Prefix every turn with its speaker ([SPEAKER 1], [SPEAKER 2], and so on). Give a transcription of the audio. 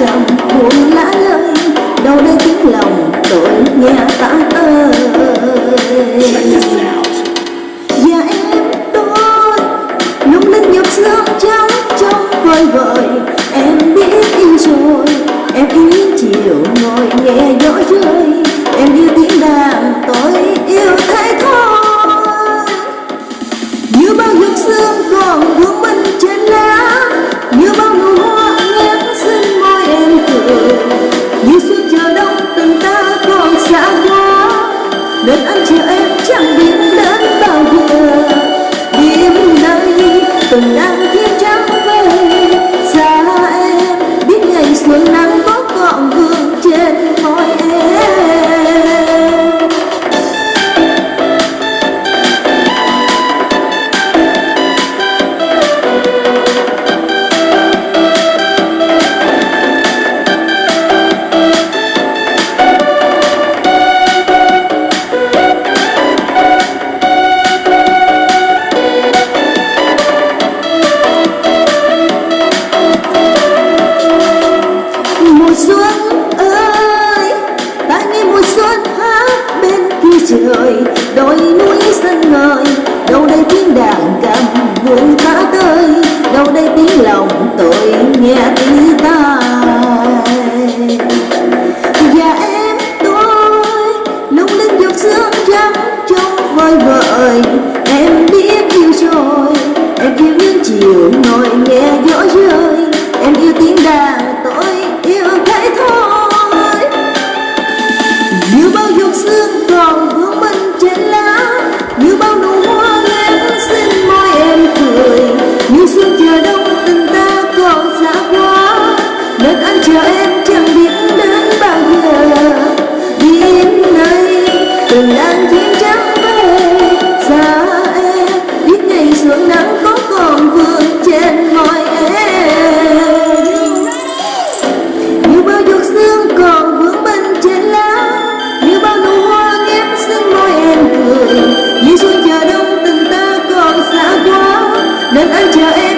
[SPEAKER 1] dòng buồn lá lơi đâu đây tiếng lòng tội nghe ta ơi đàn cầm buồn khá tươi đâu đây tiếng lòng tôi nghe tiếng ta và em tôi lúc linh giọt sương trắng trong vơi vợi em biết yêu rồi, em yêu những chiều ngồi nghe gió rơi, em yêu tiếng lỡ chờ em